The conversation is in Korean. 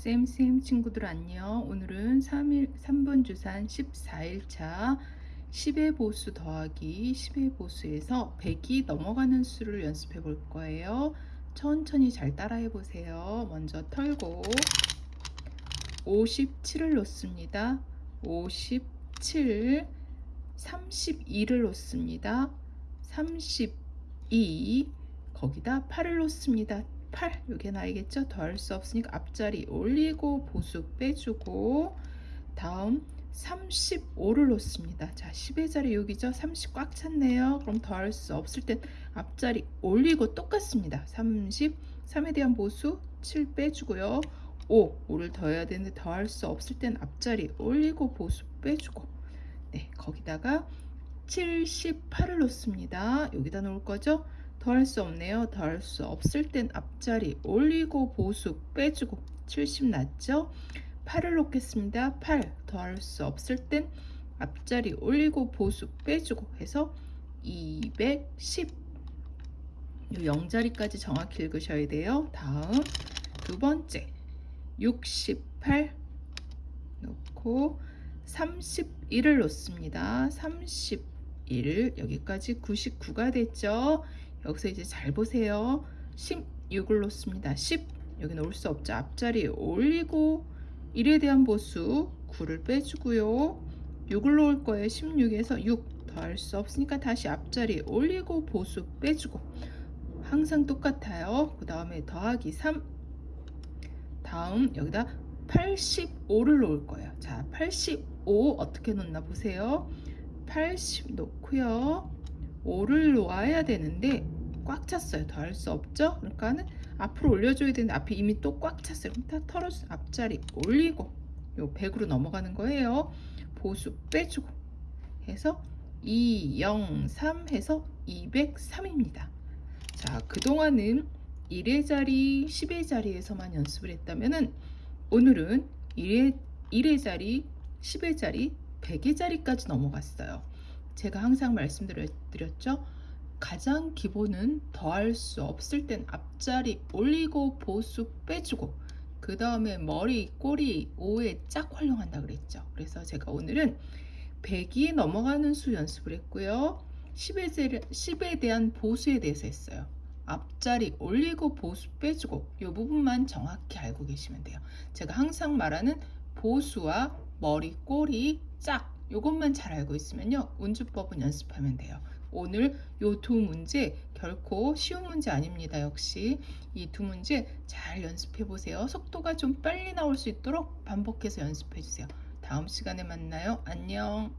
쌤쌤 친구들 안녕. 오늘은 3일, 3번 주산 14일차 10의 보수 더하기 10의 보수에서 100이 넘어가는 수를 연습해 볼 거예요. 천천히 잘 따라해 보세요. 먼저 털고 57을 놓습니다. 57, 32를 놓습니다. 32, 거기다 8을 놓습니다. 8 여기 나이겠죠? 더할 수 없으니까 앞자리 올리고 보수 빼주고 다음 35를 놓습니다. 자 10의 자리 여기죠? 30 꽉 찼네요. 그럼 더할 수 없을 땐 앞자리 올리고 똑같습니다. 30 3에 대한 보수 7 빼주고요. 5 5를 더해야 되는데 더할 수 없을 땐 앞자리 올리고 보수 빼주고 네 거기다가 78을 놓습니다. 여기다 놓을 거죠? 더할 수 없네요. 더할 수 없을 땐 앞자리 올리고 보수 빼주고 70 났죠? 8을 놓겠습니다. 8 더할 수 없을 땐 앞자리 올리고 보수 빼주고 해서 210 0자리까지 정확히 읽으셔야 돼요. 다음 두 번째 68 놓고 31을 놓습니다. 31 여기까지 99가 됐죠. 여기서 이제 잘 보세요. 16을 놓습니다. 10 여기 놓을 수 없죠. 앞자리 올리고 1에 대한 보수 9를 빼주고요. 6을 놓을 거예요. 16에서 6 더할 수 없으니까 다시 앞자리 올리고 보수 빼주고 항상 똑같아요. 그 다음에 더하기 3 다음 여기다 85를 놓을 거예요. 자, 85 어떻게 놓나 보세요. 80 놓고요. 5를 놓아야 되는데 꽉 찼어요. 더 할 수 없죠? 그러니까는 앞으로 올려줘야 되는데 앞에 이미 또 꽉 찼어요. 그럼 다 털어서 앞자리 올리고 요 100으로 넘어가는 거예요. 보수 빼주고 해서 2, 0, 3 해서 203입니다. 자, 그동안은 1의 자리, 10의 자리에서만 연습을 했다면은 오늘은 1의, 1의 자리, 10의 자리, 100의 자리까지 넘어갔어요. 제가 항상 말씀드렸죠. 가장 기본은 더할 수 없을 땐 앞자리 올리고 보수 빼주고 그 다음에 머리, 꼬리, 오에 짝 활용한다 그랬죠. 그래서 제가 오늘은 100이 넘어가는 수 연습을 했고요. 10에, 10에 대한 보수에 대해서 했어요. 앞자리 올리고 보수 빼주고 이 부분만 정확히 알고 계시면 돼요. 제가 항상 말하는 보수와 머리, 꼬리, 짝 이것만 잘 알고 있으면요. 운주법은 연습하면 돼요. 오늘 요 두 문제 결코 쉬운 문제 아닙니다. 역시 이 두 문제 잘 연습해 보세요. 속도가 좀 빨리 나올 수 있도록 반복해서 연습해 주세요. 다음 시간에 만나요. 안녕.